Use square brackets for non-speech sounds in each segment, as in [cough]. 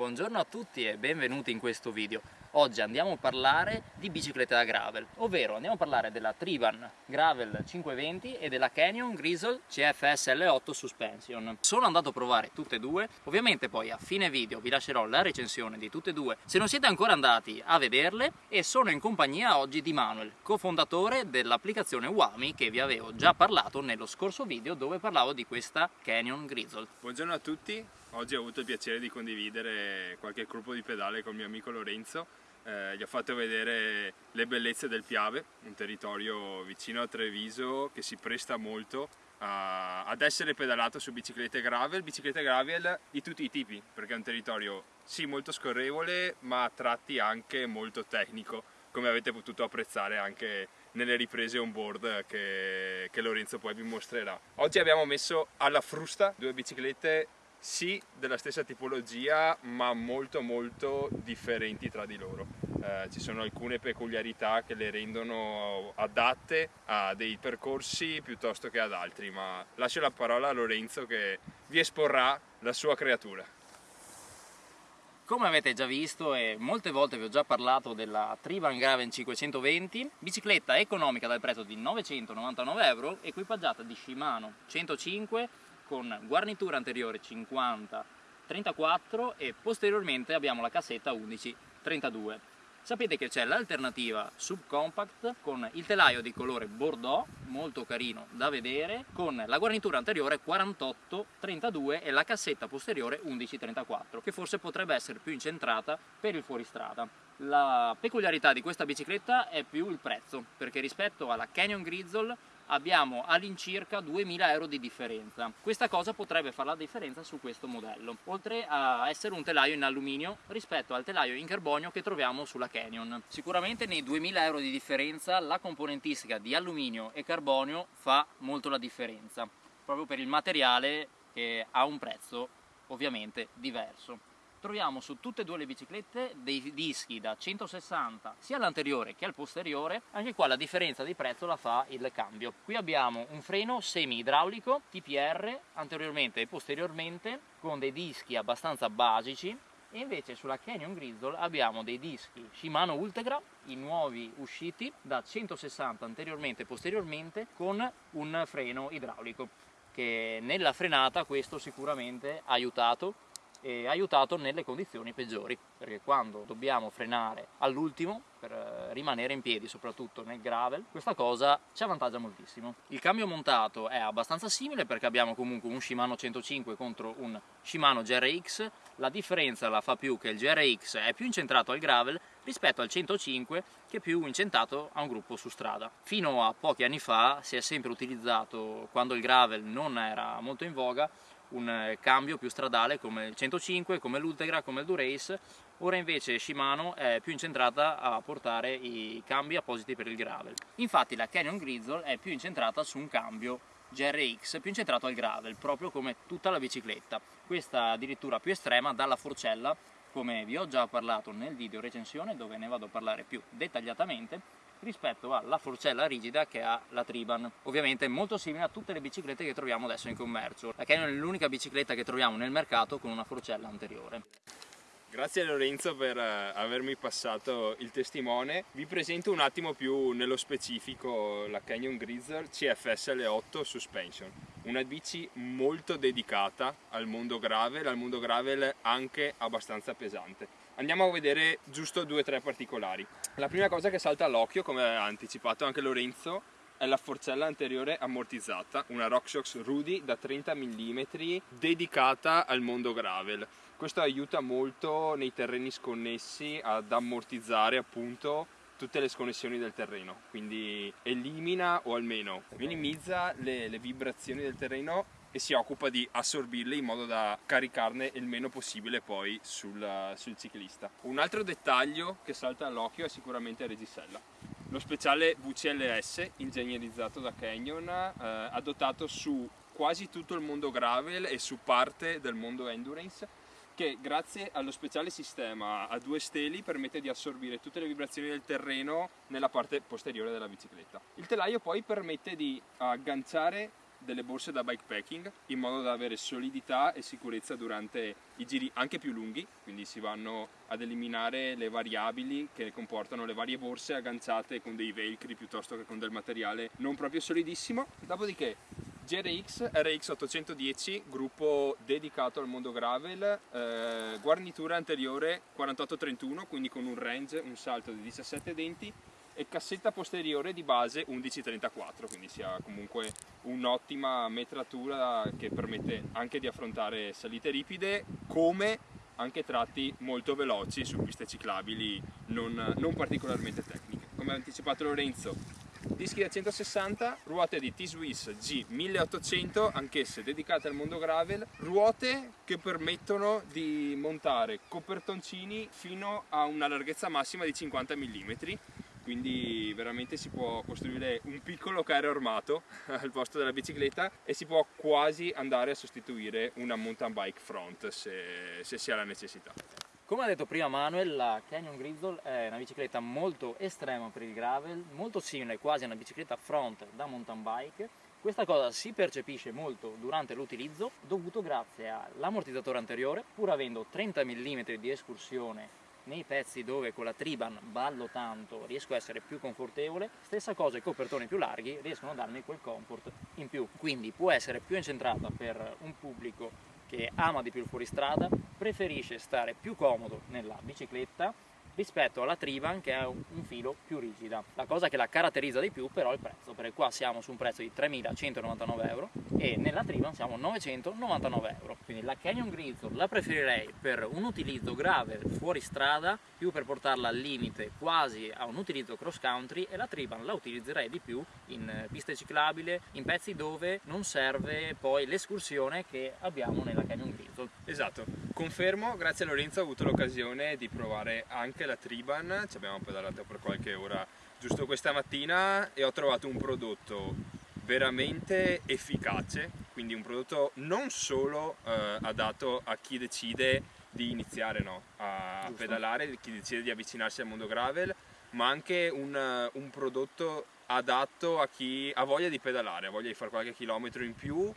Buongiorno a tutti e benvenuti in questo video. Oggi andiamo a parlare di biciclette da gravel, ovvero andiamo a parlare della Triban Gravel 520 e della Canyon Grizzle CFS L8 Suspension. Sono andato a provare tutte e due, ovviamente poi a fine video vi lascerò la recensione di tutte e due se non siete ancora andati a vederle e sono in compagnia oggi di Manuel, cofondatore dell'applicazione Wami che vi avevo già parlato nello scorso video dove parlavo di questa Canyon Grizzle. Buongiorno a tutti, Oggi ho avuto il piacere di condividere qualche gruppo di pedale con il mio amico Lorenzo. Eh, gli ho fatto vedere le bellezze del Piave, un territorio vicino a Treviso che si presta molto a, ad essere pedalato su biciclette gravel, biciclette gravel di tutti i tipi, perché è un territorio sì molto scorrevole ma a tratti anche molto tecnico, come avete potuto apprezzare anche nelle riprese on board che, che Lorenzo poi vi mostrerà. Oggi abbiamo messo alla frusta due biciclette sì della stessa tipologia ma molto molto differenti tra di loro. Eh, ci sono alcune peculiarità che le rendono adatte a dei percorsi piuttosto che ad altri, ma lascio la parola a Lorenzo che vi esporrà la sua creatura. Come avete già visto e molte volte vi ho già parlato della Triban Graven 520, bicicletta economica dal prezzo di 999 euro, equipaggiata di Shimano 105 con guarnitura anteriore 50 34 e posteriormente abbiamo la cassetta 11 32 sapete che c'è l'alternativa subcompact con il telaio di colore bordeaux molto carino da vedere con la guarnitura anteriore 48 32 e la cassetta posteriore 11 34 che forse potrebbe essere più incentrata per il fuoristrada. La peculiarità di questa bicicletta è più il prezzo perché rispetto alla Canyon Grizzle abbiamo all'incirca 2000 euro di differenza. Questa cosa potrebbe fare la differenza su questo modello, oltre a essere un telaio in alluminio rispetto al telaio in carbonio che troviamo sulla Canyon. Sicuramente nei 2000 euro di differenza la componentistica di alluminio e carbonio fa molto la differenza, proprio per il materiale che ha un prezzo ovviamente diverso troviamo su tutte e due le biciclette dei dischi da 160 sia all'anteriore che al posteriore anche qua la differenza di prezzo la fa il cambio. Qui abbiamo un freno semi idraulico TPR anteriormente e posteriormente con dei dischi abbastanza basici e invece sulla Canyon Grizzle abbiamo dei dischi Shimano Ultegra, i nuovi usciti da 160 anteriormente e posteriormente con un freno idraulico che nella frenata questo sicuramente ha aiutato e aiutato nelle condizioni peggiori. Perché quando dobbiamo frenare all'ultimo per eh, rimanere in piedi soprattutto nel gravel questa cosa ci avvantaggia moltissimo. Il cambio montato è abbastanza simile perché abbiamo comunque un Shimano 105 contro un Shimano GRX la differenza la fa più che il GRX è più incentrato al gravel rispetto al 105 che è più incentrato a un gruppo su strada. Fino a pochi anni fa si è sempre utilizzato quando il gravel non era molto in voga un eh, cambio più stradale come il 105, come l'Ultegra, come il Durace, ora invece Shimano è più incentrata a portare i cambi appositi per il gravel. Infatti la Canyon Grizzle è più incentrata su un cambio GRX più incentrato al gravel, proprio come tutta la bicicletta. Questa addirittura più estrema dalla forcella, come vi ho già parlato nel video recensione dove ne vado a parlare più dettagliatamente, rispetto alla forcella rigida che ha la Triban. Ovviamente molto simile a tutte le biciclette che troviamo adesso in commercio. La Canyon è l'unica bicicletta che troviamo nel mercato con una forcella anteriore. Grazie Lorenzo per eh, avermi passato il testimone. Vi presento un attimo più nello specifico la Canyon Grizzle CFS L8 Suspension. Una bici molto dedicata al mondo gravel, al mondo gravel anche abbastanza pesante. Andiamo a vedere giusto due o tre particolari. La prima cosa che salta all'occhio, come ha anticipato anche Lorenzo, è la forcella anteriore ammortizzata, una RockShox Rudy da 30 mm dedicata al mondo gravel. Questo aiuta molto nei terreni sconnessi ad ammortizzare appunto tutte le sconnessioni del terreno, quindi elimina o almeno minimizza le, le vibrazioni del terreno e si occupa di assorbirle in modo da caricarne il meno possibile poi sul, sul ciclista. Un altro dettaglio che salta all'occhio è sicuramente regisella. Lo speciale VCLS, ingegnerizzato da Canyon, eh, adottato su quasi tutto il mondo gravel e su parte del mondo endurance che grazie allo speciale sistema a due steli permette di assorbire tutte le vibrazioni del terreno nella parte posteriore della bicicletta. Il telaio poi permette di agganciare delle borse da bikepacking in modo da avere solidità e sicurezza durante i giri anche più lunghi, quindi si vanno ad eliminare le variabili che comportano le varie borse agganciate con dei velcri piuttosto che con del materiale non proprio solidissimo. Dopodiché GRX RX 810, gruppo dedicato al mondo gravel, eh, guarnitura anteriore 4831, quindi con un range, un salto di 17 denti e cassetta posteriore di base 1134 quindi si ha comunque un'ottima metratura che permette anche di affrontare salite ripide come anche tratti molto veloci su piste ciclabili non, non particolarmente tecniche. Come ha anticipato Lorenzo dischi da 160, ruote di T-Swiss G1800, anch'esse dedicate al mondo gravel, ruote che permettono di montare copertoncini fino a una larghezza massima di 50 mm quindi veramente si può costruire un piccolo carro armato [laughs] al posto della bicicletta e si può quasi andare a sostituire una mountain bike front se, se si ha la necessità. Come ha detto prima Manuel, la Canyon Grizzle è una bicicletta molto estrema per il gravel, molto simile quasi a una bicicletta front da mountain bike. Questa cosa si percepisce molto durante l'utilizzo, dovuto grazie all'ammortizzatore anteriore, pur avendo 30 mm di escursione nei pezzi dove con la triban ballo tanto riesco a essere più confortevole, stessa cosa i copertoni più larghi riescono a darmi quel comfort in più, quindi può essere più incentrata per un pubblico che ama di più il fuoristrada, preferisce stare più comodo nella bicicletta rispetto alla Triban che è un filo più rigida. La cosa che la caratterizza di più però è il prezzo, perché qua siamo su un prezzo di 3.199 euro e nella Triban siamo a 999 euro. Quindi la Canyon Grizzle la preferirei per un utilizzo grave fuori strada, più per portarla al limite quasi a un utilizzo cross country e la Triban la utilizzerei di più in piste ciclabili, in pezzi dove non serve poi l'escursione che abbiamo nella Canyon Grizzle. Esatto, confermo, grazie a Lorenzo ho avuto l'occasione di provare anche la Triban, ci abbiamo pedalato per qualche ora giusto questa mattina e ho trovato un prodotto veramente efficace, quindi un prodotto non solo eh, adatto a chi decide di iniziare no, a giusto. pedalare, chi decide di avvicinarsi al mondo gravel, ma anche un, un prodotto adatto a chi ha voglia di pedalare, ha voglia di fare qualche chilometro in più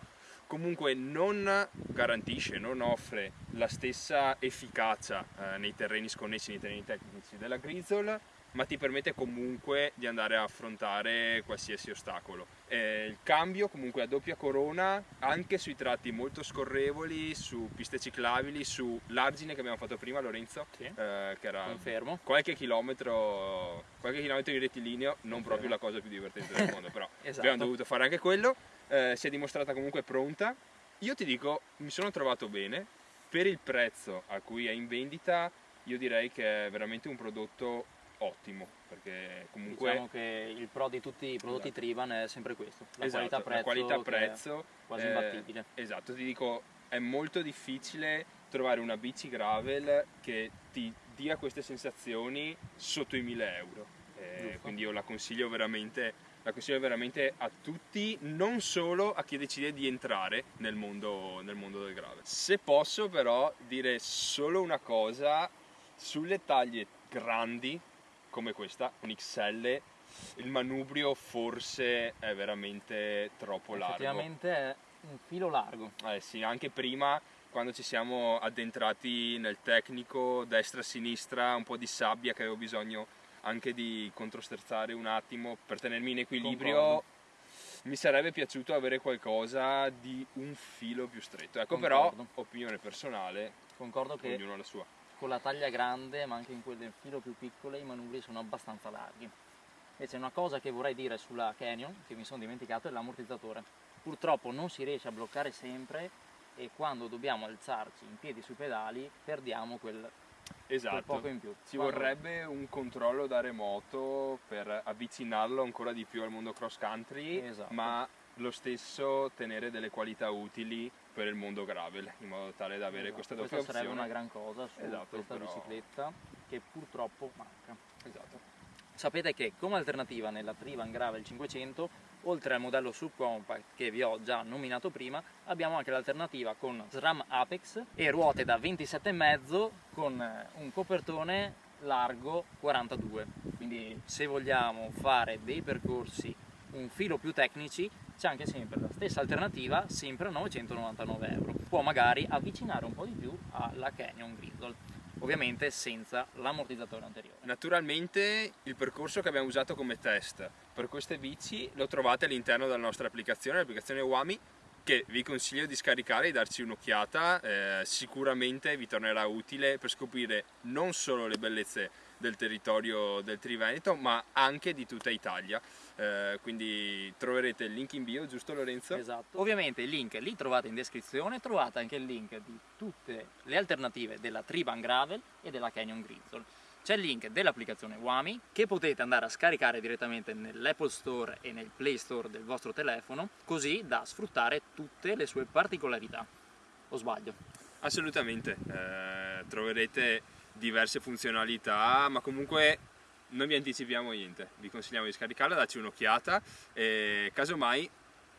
comunque non garantisce, non offre la stessa efficacia eh, nei terreni sconnessi, nei terreni tecnici della Grizzle, ma ti permette comunque di andare a affrontare qualsiasi ostacolo. Eh, il cambio comunque a doppia corona anche sui tratti molto scorrevoli, su piste ciclabili, su l'argine che abbiamo fatto prima Lorenzo, sì. eh, che era Confermo. qualche chilometro, qualche chilometro in rettilineo, non Confermo. proprio la cosa più divertente del mondo, però [laughs] esatto. abbiamo dovuto fare anche quello eh, si è dimostrata comunque pronta. Io ti dico, mi sono trovato bene, per il prezzo a cui è in vendita io direi che è veramente un prodotto ottimo perché comunque diciamo che il pro di tutti i prodotti esatto. Triban è sempre questo. La esatto, qualità prezzo, qualità -prezzo quasi imbattibile. Esatto ti dico è molto difficile trovare una bici gravel che ti dia queste sensazioni sotto i 1000 euro. Eh, quindi io la consiglio veramente la consiglio veramente a tutti, non solo a chi decide di entrare nel mondo, nel mondo del grave. Se posso però dire solo una cosa, sulle taglie grandi come questa, un XL, il manubrio forse è veramente troppo largo. Effettivamente è un filo largo. Eh sì, anche prima quando ci siamo addentrati nel tecnico, destra-sinistra, un po' di sabbia che avevo bisogno anche di controsterzare un attimo per tenermi in equilibrio. Concordo. Mi sarebbe piaciuto avere qualcosa di un filo più stretto. Ecco, Concordo. però, opinione personale, Concordo che ognuno ha la sua. Con la taglia grande, ma anche in quelle filo più piccole, i manubri sono abbastanza larghi. Invece una cosa che vorrei dire sulla Canyon, che mi sono dimenticato, è l'ammortizzatore. Purtroppo non si riesce a bloccare sempre e quando dobbiamo alzarci in piedi sui pedali perdiamo quel Esatto, ci vorrebbe un controllo da remoto per avvicinarlo ancora di più al mondo cross country, esatto. ma lo stesso tenere delle qualità utili per il mondo gravel, in modo tale da avere esatto. questa doppia questa opzione. sarebbe una gran cosa su esatto, questa però... bicicletta che purtroppo manca. Esatto. Sapete che come alternativa nella Trivan Gravel 500, oltre al modello subcompact che vi ho già nominato prima, abbiamo anche l'alternativa con SRAM Apex e ruote da 27,5 con eh, un copertone largo 42. Quindi se vogliamo fare dei percorsi un filo più tecnici c'è anche sempre la stessa alternativa, sempre a 999 euro. Può magari avvicinare un po' di più alla Canyon Grizzle, ovviamente senza l'ammortizzatore anteriore. Naturalmente il percorso che abbiamo usato come test per queste bici lo trovate all'interno della nostra applicazione, l'applicazione Wami, che vi consiglio di scaricare e darci un'occhiata, eh, sicuramente vi tornerà utile per scoprire non solo le bellezze del territorio del Triveneto ma anche di tutta Italia. Eh, quindi troverete il link in bio giusto Lorenzo? Esatto, ovviamente il link li trovate in descrizione trovate anche il link di tutte le alternative della Triban Gravel e della Canyon Grizzle c'è il link dell'applicazione Wami che potete andare a scaricare direttamente nell'Apple Store e nel Play Store del vostro telefono così da sfruttare tutte le sue particolarità. O sbaglio? Assolutamente, eh, troverete diverse funzionalità, ma comunque non vi anticipiamo niente, vi consigliamo di scaricarla, darci un'occhiata e casomai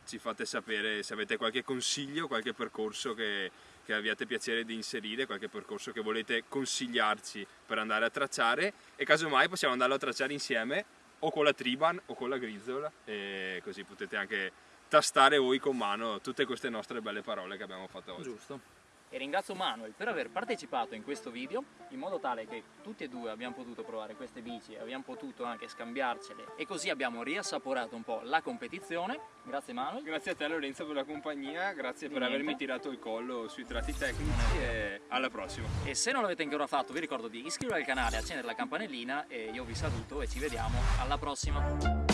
ci fate sapere se avete qualche consiglio, qualche percorso che, che abbiate piacere di inserire, qualche percorso che volete consigliarci per andare a tracciare e casomai possiamo andarlo a tracciare insieme o con la Triban o con la Grizzle e così potete anche tastare voi con mano tutte queste nostre belle parole che abbiamo fatto oggi. Giusto e ringrazio Manuel per aver partecipato in questo video in modo tale che tutti e due abbiamo potuto provare queste bici e abbiamo potuto anche scambiarcele. E così abbiamo riassaporato un po' la competizione. Grazie Manuel. Grazie a te Lorenzo per la compagnia. Grazie Di per niente. avermi tirato il collo sui tratti tecnici e alla prossima. E se non l'avete ancora fatto vi ricordo di iscrivervi al canale accendere la campanellina e io vi saluto e ci vediamo. Alla prossima